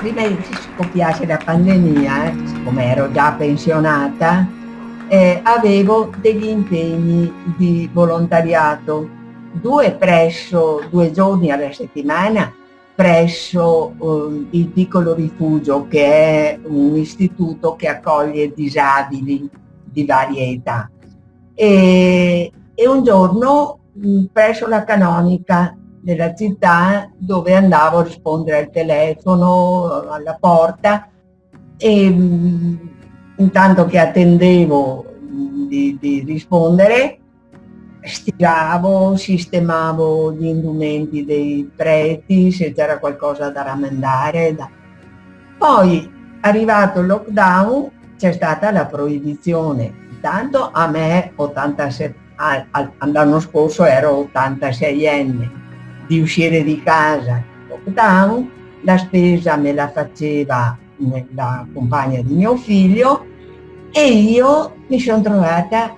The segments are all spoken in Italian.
prima che scoppiasse la pandemia, eh, siccome ero già pensionata, eh, avevo degli impegni di volontariato, due presso, due giorni alla settimana, presso eh, il piccolo rifugio che è un istituto che accoglie disabili di varie età. E, e un giorno presso la canonica della città dove andavo a rispondere al telefono, alla porta e mh, intanto che attendevo di, di rispondere stiravo, sistemavo gli indumenti dei preti, se c'era qualcosa da rammendare. Da... Poi, arrivato il lockdown, c'è stata la proibizione. Intanto a me, 87, l'anno scorso ero 86enne, di uscire di casa. Lockdown, la spesa me la faceva la compagna di mio figlio e io mi sono trovata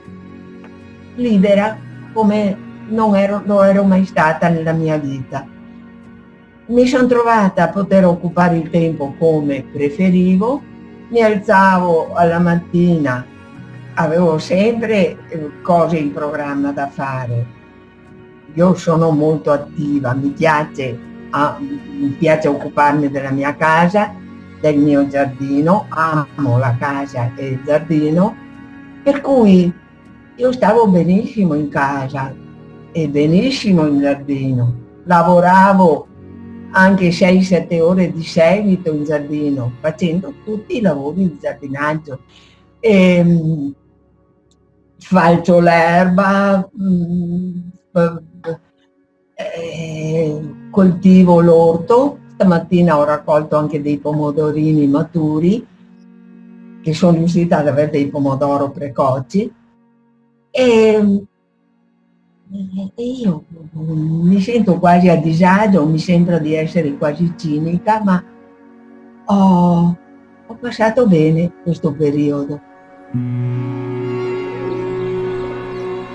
libera come non ero, lo ero mai stata nella mia vita. Mi sono trovata a poter occupare il tempo come preferivo, mi alzavo alla mattina, avevo sempre eh, cose in programma da fare, io sono molto attiva, mi piace, ah, mi piace occuparmi della mia casa, del mio giardino, amo la casa e il giardino, per cui io stavo benissimo in casa e benissimo in giardino, lavoravo anche 6-7 ore di seguito in giardino, facendo tutti i lavori di giardinaggio. E, ehm, falcio l'erba, mm, eh, coltivo l'orto, stamattina ho raccolto anche dei pomodorini maturi, che sono riuscita ad avere dei pomodoro precoci, e, io mi sento quasi a disagio, mi sembra di essere quasi cinica, ma ho, ho passato bene questo periodo.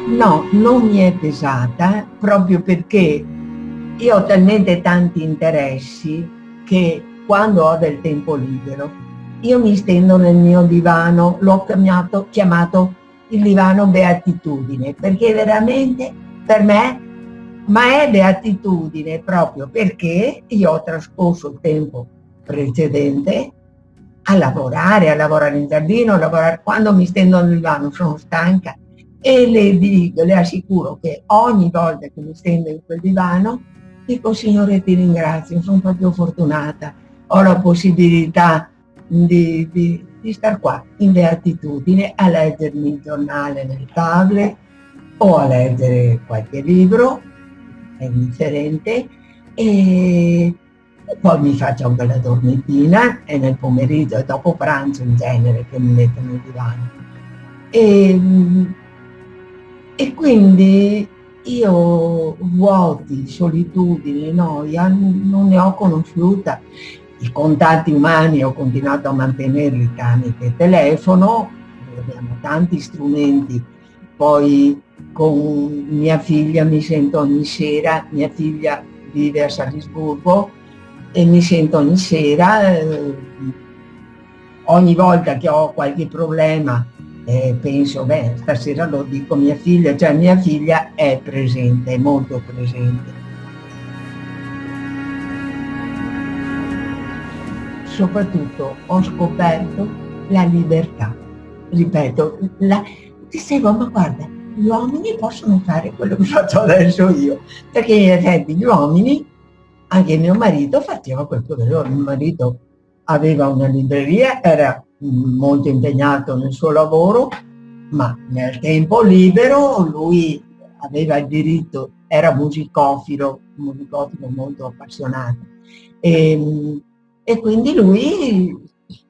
No, non mi è pesata proprio perché io ho talmente tanti interessi che quando ho del tempo libero io mi stendo nel mio divano, l'ho chiamato, chiamato il divano beatitudine, perché veramente per me, ma è beatitudine proprio perché io ho trascorso il tempo precedente a lavorare, a lavorare in giardino, a lavorare. Quando mi stendo nel divano sono stanca e le dico, le assicuro che ogni volta che mi stendo in quel divano dico Signore ti ringrazio, sono proprio fortunata, ho la possibilità di, di, di star qua in beatitudine a leggermi il giornale nel tablet o a leggere qualche libro, è indifferente, e poi mi faccio una bella dormitina e nel pomeriggio e dopo pranzo in genere che mi metto nel divano. E, e quindi io vuoti, solitudine, noia, non ne ho conosciuta. I contatti umani ho continuato a mantenerli tramite telefono, abbiamo tanti strumenti, poi con mia figlia mi sento ogni sera, mia figlia vive a Salisburgo e mi sento ogni sera, eh, ogni volta che ho qualche problema eh, penso, beh, stasera lo dico mia figlia, cioè mia figlia è presente, è molto presente. Soprattutto ho scoperto la libertà. Ripeto, la, dicevo, ma guarda, gli uomini possono fare quello che faccio adesso io, perché in effetti gli uomini, anche mio marito faceva loro, mio marito aveva una libreria, era molto impegnato nel suo lavoro, ma nel tempo libero lui aveva il diritto, era musicofilo, musicofilo molto appassionato. E, e quindi lui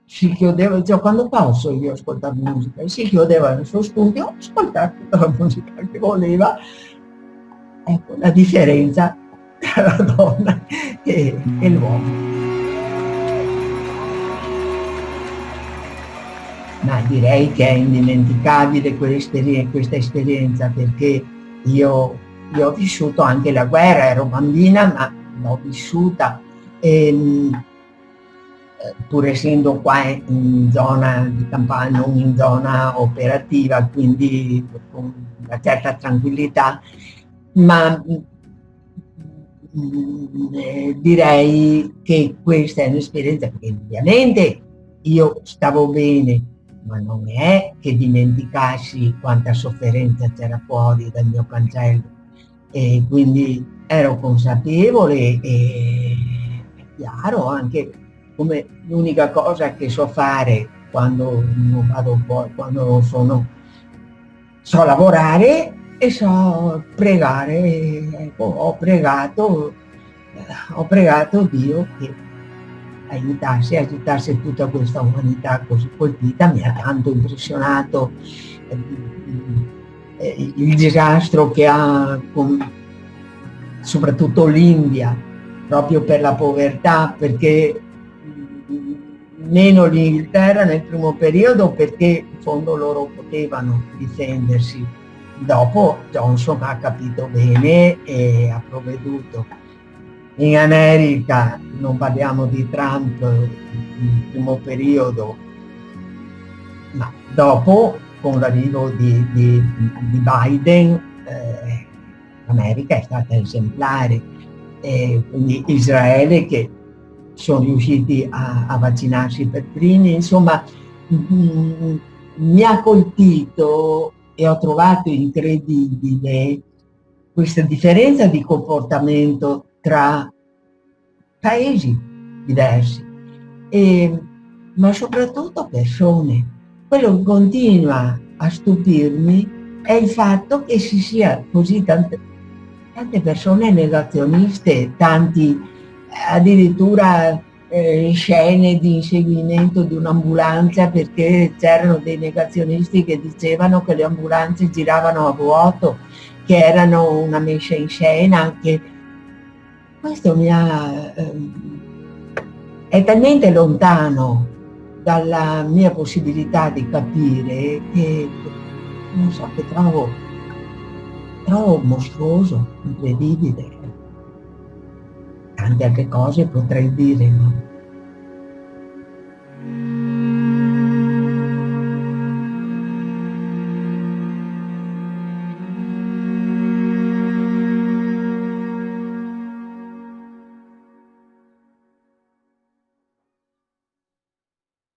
si chiudeva, cioè quando posso io ascoltare musica, e si chiudeva nel suo studio, ascoltare tutta la musica che voleva. Ecco la differenza tra la donna e, e l'uomo. Ma direi che è indimenticabile questa esperienza perché io, io, ho vissuto anche la guerra, ero bambina ma l'ho vissuta. E, pur essendo qua in zona di campagna, in zona operativa, quindi con una certa tranquillità, ma eh, direi che questa è un'esperienza che ovviamente io stavo bene, ma non è che dimenticassi quanta sofferenza c'era fuori dal mio cancello. E quindi ero consapevole e è chiaro anche come l'unica cosa che so fare quando non vado fuori, quando non sono, so lavorare e so pregare, ecco, ho pregato, ho pregato Dio che aiutasse, aiutasse tutta questa umanità così colpita, mi ha tanto impressionato eh, il disastro che ha con, soprattutto l'India, proprio per la povertà, perché meno l'Inghilterra nel primo periodo perché in fondo loro potevano difendersi Dopo Johnson ha capito bene e ha provveduto. In America non parliamo di Trump nel primo periodo, ma dopo con l'arrivo di, di, di, Biden eh, l'America è stata esemplare. E quindi Israele che sono riusciti a, a vaccinarsi per primi, insomma mm, mi ha colpito e ho trovato incredibile questa differenza di comportamento tra paesi diversi, e, ma soprattutto persone. Quello che continua a stupirmi è il fatto che ci sia così tante, tante persone negazioniste, tanti addirittura eh, scene di inseguimento di un'ambulanza perché c'erano dei negazionisti che dicevano che le ambulanze giravano a vuoto, che erano una messa in scena, che questo mi ha, ehm, è talmente lontano dalla mia possibilità di capire che non so che trovo, trovo mostruoso, incredibile. Tante altre cose potrei dire, no?